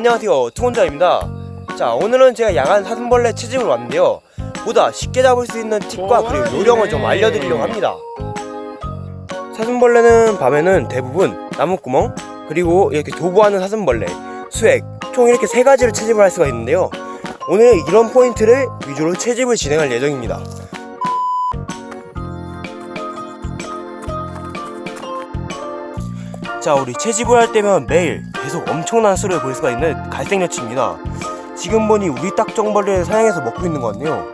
안녕하세요. 투혼자입니다. 자 오늘은 제가 야간 사슴벌레 채집을 왔는데요. 보다 쉽게 잡을 수 있는 팁과 그리고 요령을 좀 알려드리려고 합니다. 사슴벌레는 밤에는 대부분 나무구멍 그리고 이렇게 도보하는 사슴벌레 수액 총 이렇게 세 가지를 채집을 할 수가 있는데요. 오늘 이런 포인트를 위주로 채집을 진행할 예정입니다 자 우리 채집을 할 때면 매일 계속 엄청난 수를 볼 수가 있는 갈색 여치입니다. 지금 보니 우리 딱정벌레를 사냥해서 먹고 있는 것 같네요.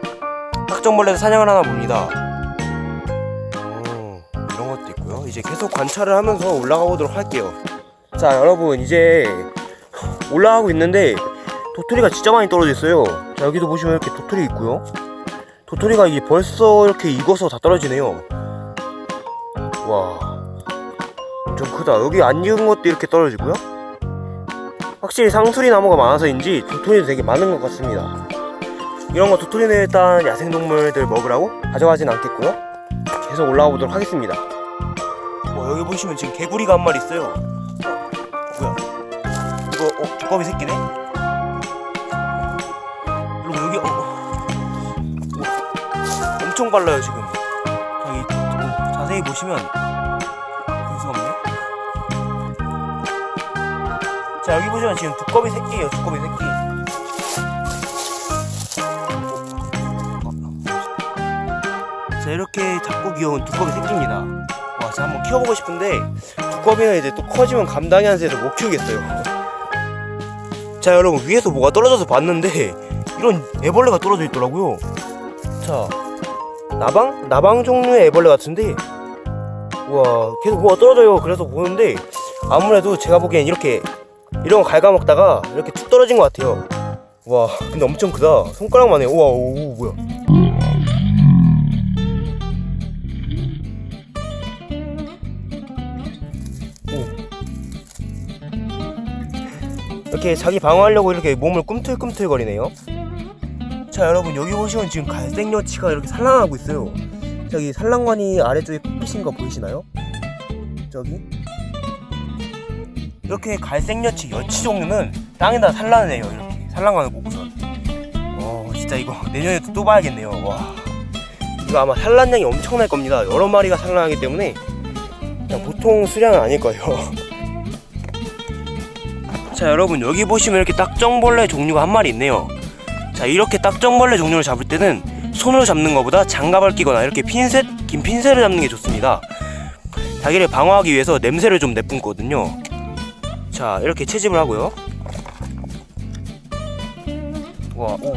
딱정벌레도 사냥을 하나 봅니다. 오, 이런 것도 있고요. 이제 계속 관찰을 하면서 올라가 보도록 할게요. 자 여러분 이제 올라가고 있는데 도토리가 진짜 많이 떨어져 있어요. 자 여기도 보시면 이렇게 도토리 있고요. 도토리가 이게 벌써 이렇게 익어서 다 떨어지네요. 와 엄청 크다. 여기 안 익은 것도 이렇게 떨어지고요. 확실히 상수리 나무가 많아서인지 도토리도 되게 많은 것 같습니다. 이런 거 도토리는 일단 야생동물들 먹으라고 가져가진 않겠고요. 계속 올라가 보도록 하겠습니다. 와 여기 보시면 지금 개구리가 한 마리 있어요. 어, 뭐야? 이거 어 두꺼비 새끼네? 여러분 여기 어 우와, 엄청 빨라요 지금. 어, 자세히 보시면 자 여기 보시면 지금 두꺼비 새끼예요 두꺼비 새끼. 자 이렇게 작고 귀여운 두꺼비 새끼입니다. 와 제가 한번 키워보고 싶은데 두꺼비는 이제 또 커지면 감당이 안 돼서 못 키우겠어요. 자 여러분 위에서 뭐가 떨어져서 봤는데 이런 애벌레가 떨어져 있더라고요. 자 나방? 나방 종류의 애벌레 같은데 와 계속 뭐가 떨어져요. 그래서 보는데 아무래도 제가 보기엔 이렇게 이런 거 갉아먹다가 이렇게 툭 떨어진 것 같아요. 와 근데 엄청 크다. 손가락만 해. 우와 오, 뭐야. 오. 이렇게 자기 방어하려고 이렇게 몸을 꿈틀꿈틀 거리네요. 자 여러분 여기 보시면 지금 갈색 여치가 이렇게 산란하고 있어요. 저기 산란관이 아래쪽에 핏빛인 거 보이시나요? 저기 이렇게 갈색 여치 여치 종류는 땅에다 산란을 해요 이렇게. 산란관을 꽂고선 와 진짜 이거 내년에 또 봐야겠네요. 와. 이거 아마 산란량이 엄청날 겁니다. 여러 마리가 산란하기 때문에 그냥 보통 수량은 아닐 거예요. 자 여러분 여기 보시면 이렇게 딱정벌레 종류가 한 마리 있네요. 자 이렇게 딱정벌레 종류를 잡을 때는 손으로 잡는 것보다 장갑을 끼거나 이렇게 핀셋 긴 핀셋을 잡는 게 좋습니다. 자기를 방어하기 위해서 냄새를 좀 내뿜거든요 자 이렇게 채집을 하고요. 와 오, 오.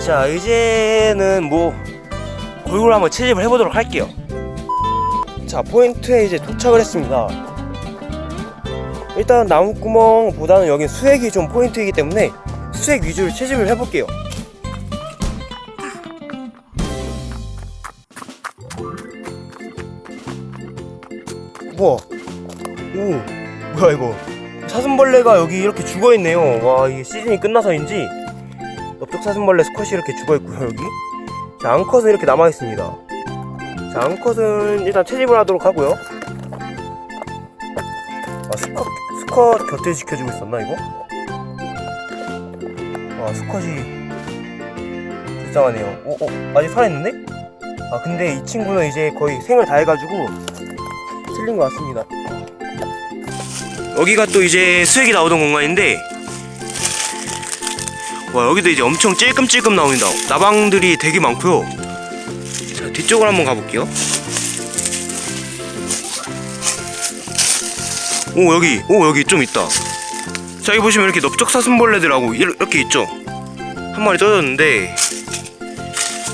자 이제는 뭐 골고루 한번 채집을 해보도록 할게요. 자 포인트에 이제 도착을 했습니다 일단 나무구멍보다는 여긴 수액이 좀 포인트이기 때문에 수액 위주로 채집을 해볼게요. 우와. 오. 뭐야 이거. 사슴벌레가 여기 이렇게 죽어있네요. 와 이게 시즌이 끝나서인지 넓적 사슴벌레 스컷이 이렇게 죽어있고요 여기. 자 앙컷은 이렇게 남아있습니다. 자 앙컷은 일단 채집을 하도록 하고요. 아 스컷 스컷 곁에 지켜주고 있었나 이거? 와 스컷이 불쌍하네요 어? 어? 아직 살아있는데? 아 근데 이 친구는 이제 거의 생을 다 해가지고 틀린 것 같습니다 여기가 또 이제 수액이 나오던 공간인데 와 여기도 이제 엄청 찔끔찔끔 나옵니다 나방들이 되게 많고요 자 뒤쪽으로 한번 가볼게요 오 여기. 오 여기 좀 있다. 자 여기 보시면 이렇게 넓적 사슴벌레들하고 이렇게 있죠? 한 마리 떨어졌는데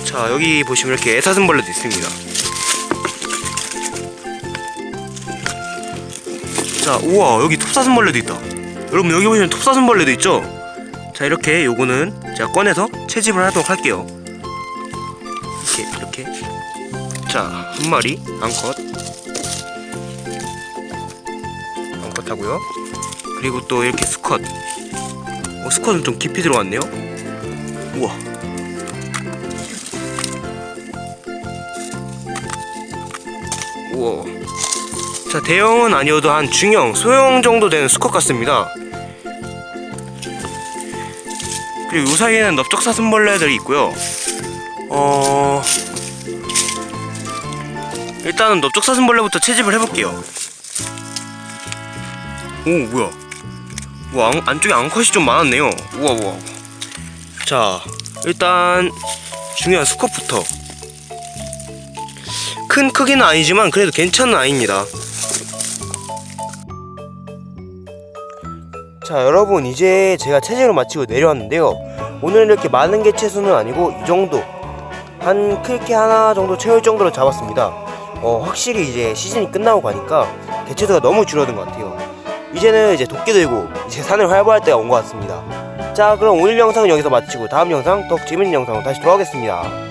자 여기 보시면 이렇게 애사슴벌레도 있습니다. 자 우와 여기 톱사슴벌레도 있다. 여러분 여기 보시면 톱사슴벌레도 있죠? 자 이렇게 요거는 제가 꺼내서 채집을 하도록 할게요. 이렇게 이렇게. 자 한 마리 암컷 하고요 그리고 또 이렇게 수컷 어, 수컷은 좀 깊이 들어왔네요 우와. 우와. 자, 대형은 아니어도 한 중형, 소형 정도 되는 수컷 같습니다. 그리고 이 사이에는 넓적 사슴벌레들이 있고요. 어. 일단은 넓적 사슴벌레부터 채집을 해볼게요. 오, 뭐야. 와, 안, 안쪽에 앙컷이 좀 많았네요. 우와, 우와. 자, 일단 중요한 수컷부터. 큰 크기는 아니지만 그래도 괜찮은 아이입니다. 자, 여러분 이제 제가 체질을 마치고 내려왔는데요. 오늘 이렇게 많은 개체수는 아니고 이 정도 한 크게 하나 정도 채울 정도로 잡았습니다. 어, 확실히 이제 시즌이 끝나고 가니까 개체수가 너무 줄어든 것 같아요. 이제는 이제 도끼 들고 이제 산을 활보할 때가 온 것 같습니다. 자, 그럼 오늘 영상은 여기서 마치고 다음 영상 더 재밌는 영상으로 다시 돌아오겠습니다.